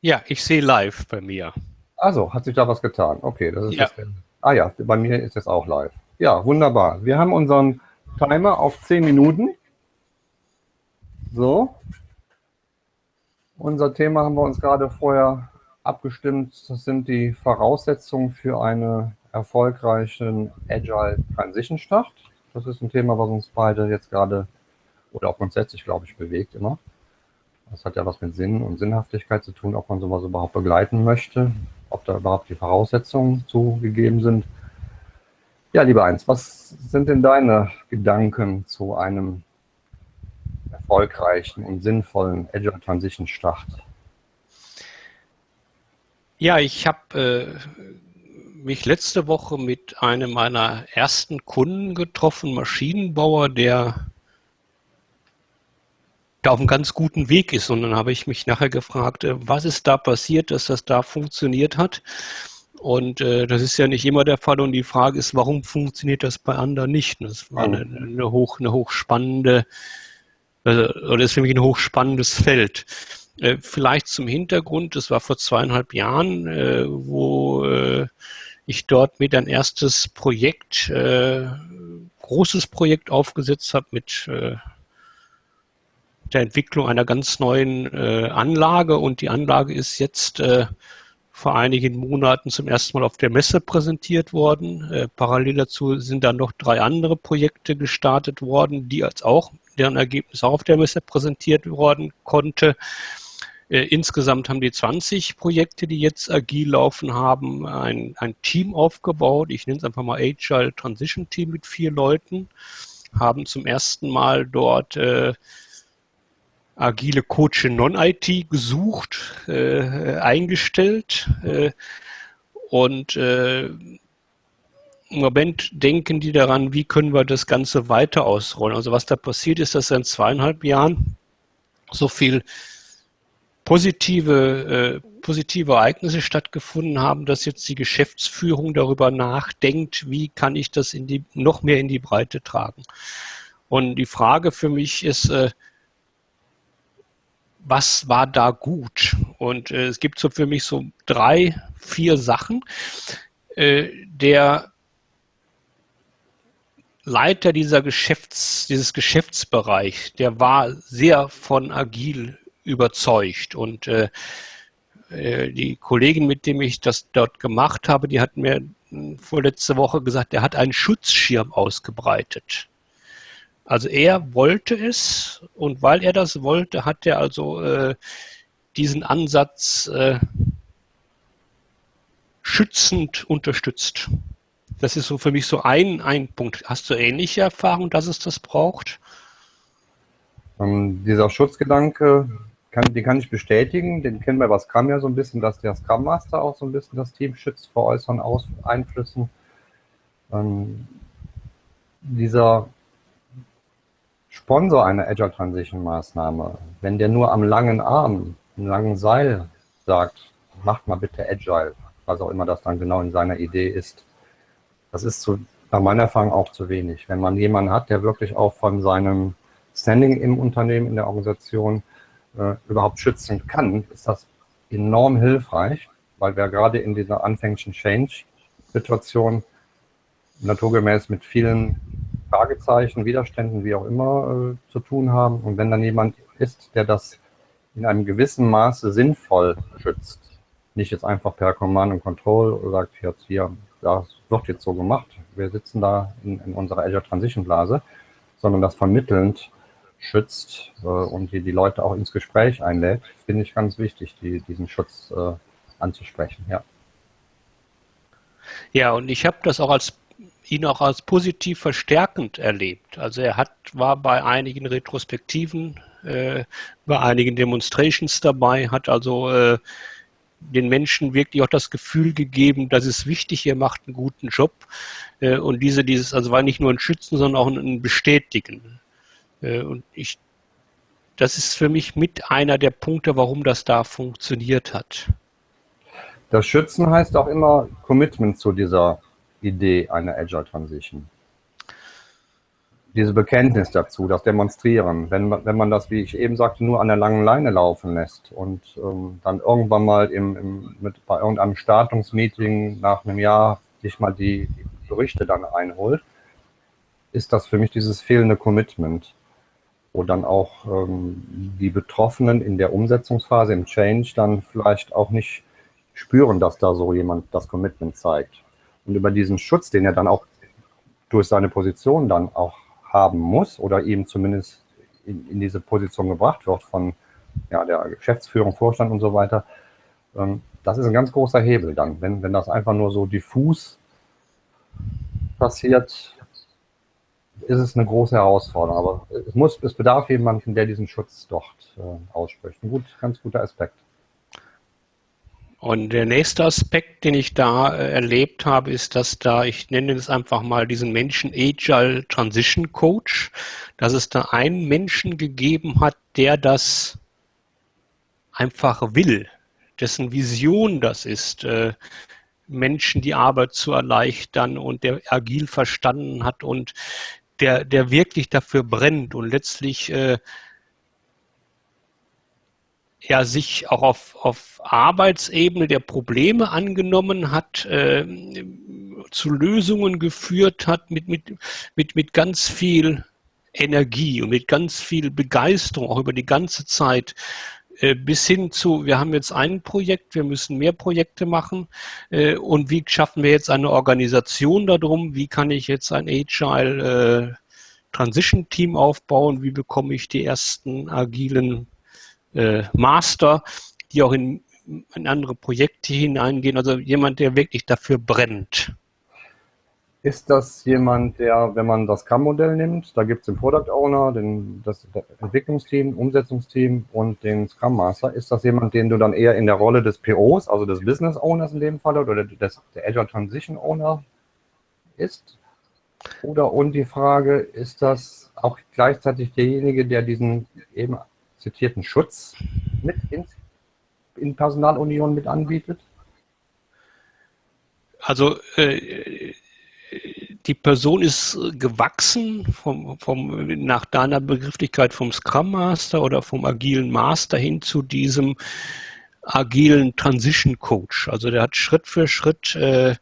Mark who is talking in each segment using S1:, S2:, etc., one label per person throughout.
S1: Ja, ich sehe live bei mir.
S2: Also, hat sich da was getan? Okay, das ist
S1: ja.
S2: Ah ja, bei mir ist es auch live. Ja, wunderbar. Wir haben unseren Timer auf 10 Minuten. So. Unser Thema haben wir uns gerade vorher abgestimmt. Das sind die Voraussetzungen für einen erfolgreichen Agile Transition Start. Das ist ein Thema, was uns beide jetzt gerade oder auch grundsätzlich, glaube ich, bewegt immer. Das hat ja was mit Sinn und Sinnhaftigkeit zu tun, ob man sowas überhaupt begleiten möchte, ob da überhaupt die Voraussetzungen zugegeben sind. Ja, lieber Eins, was sind denn deine Gedanken zu einem erfolgreichen und sinnvollen Agile Transition Start?
S1: Ja, ich habe äh, mich letzte Woche mit einem meiner ersten Kunden getroffen, Maschinenbauer, der da auf einem ganz guten Weg ist. Und dann habe ich mich nachher gefragt, äh, was ist da passiert, dass das da funktioniert hat. Und äh, das ist ja nicht immer der Fall. Und die Frage ist, warum funktioniert das bei anderen nicht? Das war eine, eine, hoch, eine hochspannende, äh, oder ist für mich ein hochspannendes Feld. Äh, vielleicht zum Hintergrund, das war vor zweieinhalb Jahren, äh, wo äh, ich dort mit ein erstes Projekt, äh, großes Projekt aufgesetzt habe mit äh, der Entwicklung einer ganz neuen äh, Anlage und die Anlage ist jetzt äh, vor einigen Monaten zum ersten Mal auf der Messe präsentiert worden. Äh, parallel dazu sind dann noch drei andere Projekte gestartet worden, die als auch deren Ergebnis auch auf der Messe präsentiert worden konnte. Äh, insgesamt haben die 20 Projekte, die jetzt agil laufen, haben ein, ein Team aufgebaut. Ich nenne es einfach mal Agile Transition Team mit vier Leuten, haben zum ersten Mal dort äh, agile Coach in Non-IT gesucht, äh, eingestellt äh, und äh, im Moment denken die daran, wie können wir das Ganze weiter ausrollen. Also was da passiert ist, dass in zweieinhalb Jahren so viel positive, äh, positive Ereignisse stattgefunden haben, dass jetzt die Geschäftsführung darüber nachdenkt, wie kann ich das in die, noch mehr in die Breite tragen. Und die Frage für mich ist, äh, was war da gut? Und äh, es gibt so für mich so drei, vier Sachen. Äh, der Leiter dieser Geschäfts, dieses Geschäftsbereich, der war sehr von agil überzeugt und äh, äh die Kollegin, mit dem ich das dort gemacht habe, die hat mir vorletzte Woche gesagt, er hat einen Schutzschirm ausgebreitet. Also er wollte es und weil er das wollte, hat er also äh, diesen Ansatz äh, schützend unterstützt. Das ist so für mich so ein, ein Punkt. Hast du ähnliche Erfahrungen, dass es das braucht?
S2: Ähm, dieser Schutzgedanke, kann, den kann ich bestätigen. Den kennen wir bei Scrum ja so ein bisschen, dass der Scrum Master auch so ein bisschen das Team schützt vor äußeren Aus Einflüssen. Ähm, dieser Sponsor einer Agile Transition Maßnahme, wenn der nur am langen Arm, am langen Seil sagt, macht mal bitte Agile, was auch immer das dann genau in seiner Idee ist, das ist zu, nach meiner Erfahrung auch zu wenig. Wenn man jemanden hat, der wirklich auch von seinem Standing im Unternehmen, in der Organisation äh, überhaupt schützen kann, ist das enorm hilfreich, weil wir gerade in dieser anfänglichen Change-Situation naturgemäß mit vielen Fragezeichen, Widerständen, wie auch immer, äh, zu tun haben. Und wenn dann jemand ist, der das in einem gewissen Maße sinnvoll schützt, nicht jetzt einfach per Command und Control sagt, jetzt hier, das wird jetzt so gemacht, wir sitzen da in, in unserer Azure Transition Blase, sondern das vermittelnd schützt äh, und die, die Leute auch ins Gespräch einlädt, finde ich ganz wichtig, die, diesen Schutz äh, anzusprechen, ja.
S1: Ja, und ich habe das auch als ihn auch als positiv verstärkend erlebt. Also er hat, war bei einigen Retrospektiven, äh, bei einigen Demonstrations dabei, hat also äh, den Menschen wirklich auch das Gefühl gegeben, das ist wichtig, ihr macht einen guten Job. Äh, und diese, dieses, also war nicht nur ein Schützen, sondern auch ein, ein Bestätigen. Äh, und ich, das ist für mich mit einer der Punkte, warum das da funktioniert hat.
S2: Das Schützen heißt auch immer Commitment zu dieser Idee einer Agile Transition. diese Bekenntnis dazu, das Demonstrieren. Wenn man, wenn man das, wie ich eben sagte, nur an der langen Leine laufen lässt und ähm, dann irgendwann mal im, im, mit, bei irgendeinem Startungsmeeting nach einem Jahr sich mal die, die Berichte dann einholt, ist das für mich dieses fehlende Commitment, wo dann auch ähm, die Betroffenen in der Umsetzungsphase, im Change, dann vielleicht auch nicht spüren, dass da so jemand das Commitment zeigt. Und über diesen Schutz, den er dann auch durch seine Position dann auch haben muss oder eben zumindest in, in diese Position gebracht wird von ja, der Geschäftsführung, Vorstand und so weiter, ähm, das ist ein ganz großer Hebel dann. Wenn, wenn das einfach nur so diffus passiert, ist es eine große Herausforderung. Aber es, muss, es bedarf jemanden, der diesen Schutz dort äh, ausspricht. Ein gut, ganz guter Aspekt.
S1: Und der nächste Aspekt, den ich da äh, erlebt habe, ist, dass da, ich nenne es einfach mal diesen Menschen Agile Transition Coach, dass es da einen Menschen gegeben hat, der das einfach will, dessen Vision das ist, äh, Menschen die Arbeit zu erleichtern und der agil verstanden hat und der, der wirklich dafür brennt. Und letztlich äh, ja sich auch auf, auf Arbeitsebene der Probleme angenommen hat, äh, zu Lösungen geführt hat mit, mit, mit, mit ganz viel Energie und mit ganz viel Begeisterung, auch über die ganze Zeit, äh, bis hin zu, wir haben jetzt ein Projekt, wir müssen mehr Projekte machen äh, und wie schaffen wir jetzt eine Organisation darum, wie kann ich jetzt ein Agile äh, Transition Team aufbauen, wie bekomme ich die ersten agilen äh, Master, die auch in, in andere Projekte hineingehen. Also jemand, der wirklich dafür brennt.
S2: Ist das jemand, der, wenn man das CAM-Modell nimmt, da gibt es den Product Owner, den, das Entwicklungsteam, Umsetzungsteam und den Scrum Master, ist das jemand, den du dann eher in der Rolle des POs, also des Business Owners in dem Fall oder des, der Agile Transition Owner ist? Oder und die Frage, ist das auch gleichzeitig derjenige, der diesen eben zitierten Schutz mit in, in Personalunion mit anbietet?
S1: Also äh, die Person ist gewachsen vom, vom, nach deiner Begrifflichkeit vom Scrum Master oder vom agilen Master hin zu diesem agilen Transition Coach. Also der hat Schritt für Schritt äh,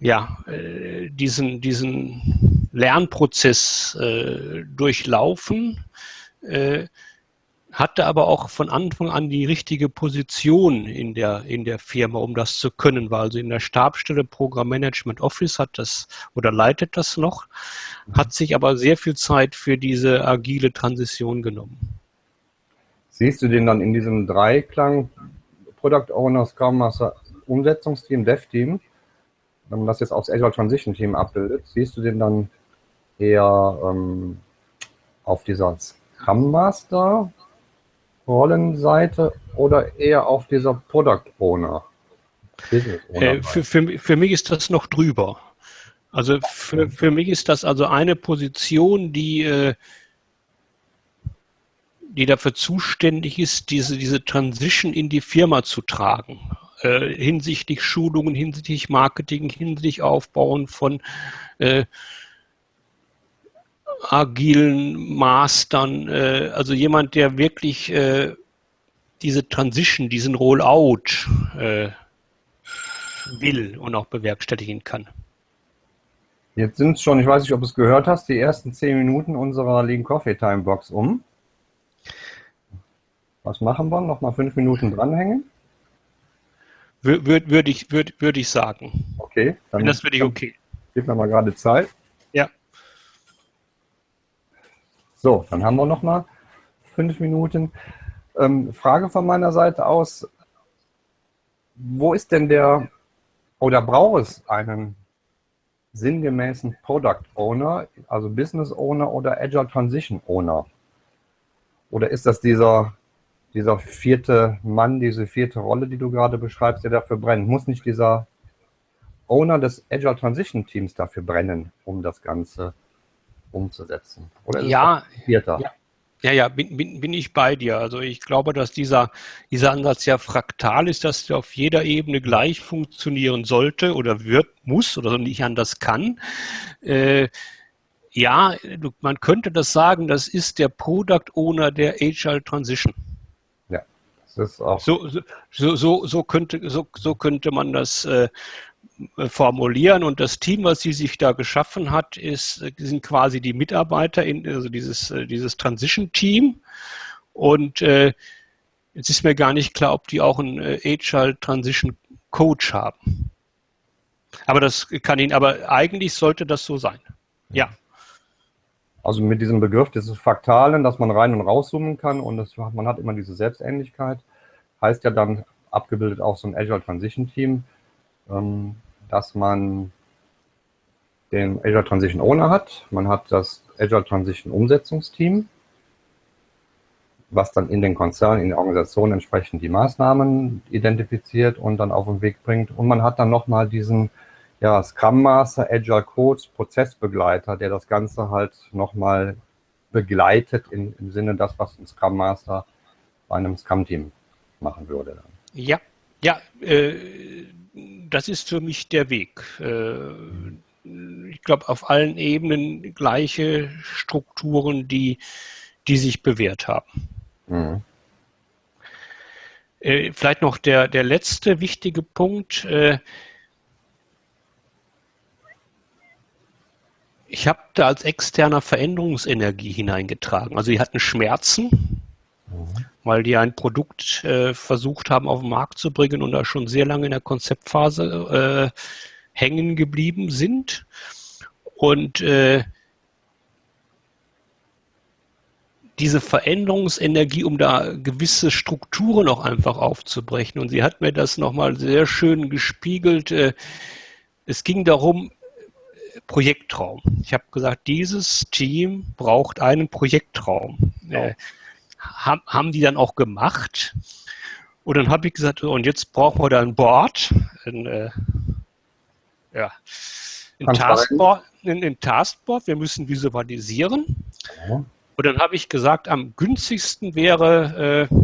S1: ja, äh, diesen, diesen Lernprozess äh, durchlaufen. Hatte aber auch von Anfang an die richtige Position in der, in der Firma, um das zu können, war also in der Stabstelle Programm Management Office hat das oder leitet das noch, hat sich aber sehr viel Zeit für diese agile Transition genommen.
S2: Siehst du den dann in diesem Dreiklang Product Owner, Scrum Master, Umsetzungsteam, Dev-Team, wenn man das jetzt aufs Agile Transition Team abbildet, siehst du den dann eher ähm, auf dieser Scrum Master Rollenseite oder eher auf dieser Product Owner?
S1: Äh, für, für, für mich ist das noch drüber. Also für, für mich ist das also eine Position, die, äh, die dafür zuständig ist, diese, diese Transition in die Firma zu tragen. Äh, hinsichtlich Schulungen, hinsichtlich Marketing, hinsichtlich Aufbauen von äh, agilen Mastern, äh, also jemand, der wirklich äh, diese Transition, diesen Rollout äh, will und auch bewerkstelligen kann.
S2: Jetzt sind es schon, ich weiß nicht, ob du es gehört hast, die ersten zehn Minuten unserer Lean Coffee Time Box um. Was machen wir? Noch mal fünf Minuten dranhängen?
S1: Würde würd ich, würd, würd ich sagen.
S2: Okay.
S1: Dann, das würde ich okay.
S2: Gib mir mal gerade Zeit.
S1: Ja.
S2: So, dann haben wir noch mal fünf Minuten. Ähm, Frage von meiner Seite aus, wo ist denn der, oder braucht es einen sinngemäßen Product Owner, also Business Owner oder Agile Transition Owner? Oder ist das dieser, dieser vierte Mann, diese vierte Rolle, die du gerade beschreibst, der dafür brennt? Muss nicht dieser Owner des Agile Transition Teams dafür brennen, um das Ganze umzusetzen?
S1: Oder ja, ja, ja, ja, bin, bin, bin ich bei dir. Also ich glaube, dass dieser, dieser Ansatz ja fraktal ist, dass er auf jeder Ebene gleich funktionieren sollte oder wird, muss oder nicht anders kann. Äh, ja, man könnte das sagen, das ist der Product Owner der Agile Transition.
S2: Ja, das ist auch.
S1: So, so, so, so, könnte, so, so könnte man das äh, formulieren. Und das Team, was sie sich da geschaffen hat, ist, sind quasi die Mitarbeiter in also dieses, äh, dieses Transition-Team. Und äh, jetzt ist mir gar nicht klar, ob die auch einen äh, Agile Transition Coach haben. Aber das kann Ihnen, aber eigentlich sollte das so sein. Ja.
S2: Also mit diesem Begriff dieses Faktalen, dass man rein und rauszoomen kann und das, man hat immer diese Selbstähnlichkeit, heißt ja dann abgebildet auch so ein Azure Transition Team, dass man den Azure Transition Owner hat, man hat das Azure Transition Umsetzungsteam, was dann in den Konzernen, in der Organisation entsprechend die Maßnahmen identifiziert und dann auf den Weg bringt. Und man hat dann nochmal diesen ja, Scrum Master, Agile Coach, Prozessbegleiter, der das Ganze halt nochmal begleitet in, im Sinne das, was ein Scrum Master bei einem Scrum-Team machen würde.
S1: Ja, ja, äh, das ist für mich der Weg. Äh, ich glaube, auf allen Ebenen gleiche Strukturen, die, die sich bewährt haben. Mhm. Äh, vielleicht noch der, der letzte wichtige Punkt. Äh, ich habe da als externer Veränderungsenergie hineingetragen. Also die hatten Schmerzen, mhm. Weil die ein Produkt äh, versucht haben auf den Markt zu bringen und da schon sehr lange in der Konzeptphase äh, hängen geblieben sind. Und äh, diese Veränderungsenergie, um da gewisse Strukturen auch einfach aufzubrechen. Und sie hat mir das nochmal sehr schön gespiegelt. Äh, es ging darum, Projektraum. Ich habe gesagt, dieses Team braucht einen Projektraum. Ja. Haben die dann auch gemacht. Und dann habe ich gesagt, und jetzt brauchen wir da ein Board, ein, äh, ja, ein Taskboard, ein, ein Taskboard, wir müssen visualisieren. Ja. Und dann habe ich gesagt, am günstigsten wäre äh,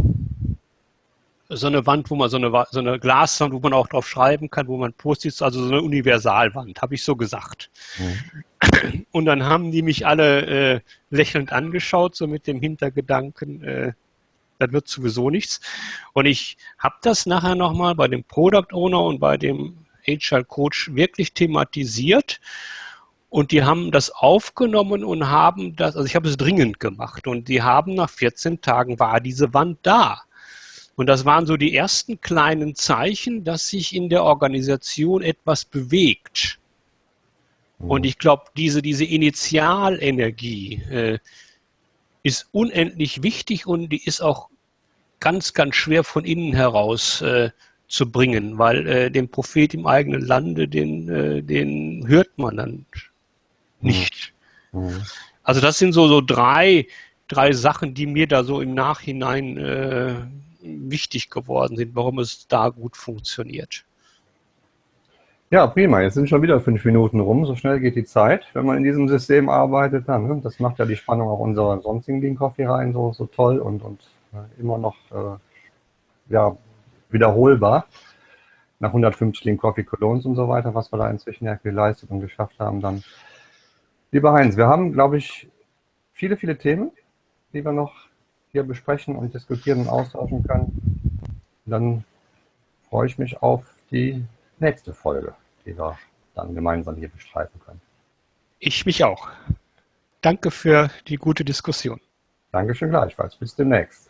S1: so eine Wand, wo man so eine, so eine Glaswand, wo man auch drauf schreiben kann, wo man Post-its, also so eine Universalwand, habe ich so gesagt. Mhm. Und dann haben die mich alle äh, lächelnd angeschaut, so mit dem Hintergedanken, äh, das wird sowieso nichts. Und ich habe das nachher nochmal bei dem Product Owner und bei dem HR Coach wirklich thematisiert und die haben das aufgenommen und haben das, also ich habe es dringend gemacht und die haben nach 14 Tagen war diese Wand da. Und das waren so die ersten kleinen Zeichen, dass sich in der Organisation etwas bewegt. Mhm. Und ich glaube, diese, diese Initialenergie äh, ist unendlich wichtig und die ist auch ganz, ganz schwer von innen heraus äh, zu bringen, weil äh, den Prophet im eigenen Lande, den, äh, den hört man dann nicht. Mhm. Also das sind so, so drei, drei Sachen, die mir da so im Nachhinein äh, wichtig geworden sind, warum es da gut funktioniert.
S2: Ja, prima. Jetzt sind schon wieder fünf Minuten rum. So schnell geht die Zeit, wenn man in diesem System arbeitet. Dann, ne? Das macht ja die Spannung auch unserer sonstigen Lean Coffee rein so, so toll und, und äh, immer noch äh, ja, wiederholbar. Nach 150 Lean Coffee Colognes und so weiter, was wir da inzwischen ja geleistet und geschafft haben, dann Lieber Heinz, wir haben, glaube ich, viele, viele Themen, die wir noch hier besprechen und diskutieren und austauschen können. dann freue ich mich auf die nächste Folge, die wir dann gemeinsam hier bestreiten können.
S1: Ich mich auch. Danke für die gute Diskussion.
S2: Dankeschön gleichfalls. Bis demnächst.